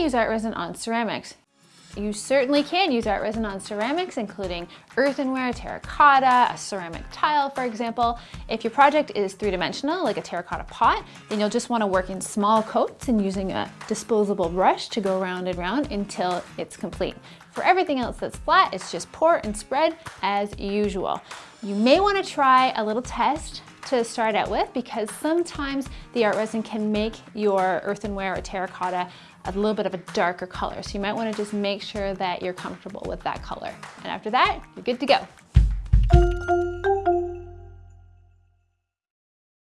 Use art resin on ceramics? You certainly can use art resin on ceramics, including earthenware, terracotta, a ceramic tile, for example. If your project is three-dimensional, like a terracotta pot, then you'll just wanna work in small coats and using a disposable brush to go round and round until it's complete. For everything else that's flat, it's just pour and spread as usual. You may wanna try a little test to start out with because sometimes the art resin can make your earthenware or terracotta a little bit of a darker color. So you might wanna just make sure that you're comfortable with that color. And after that, you're good to go.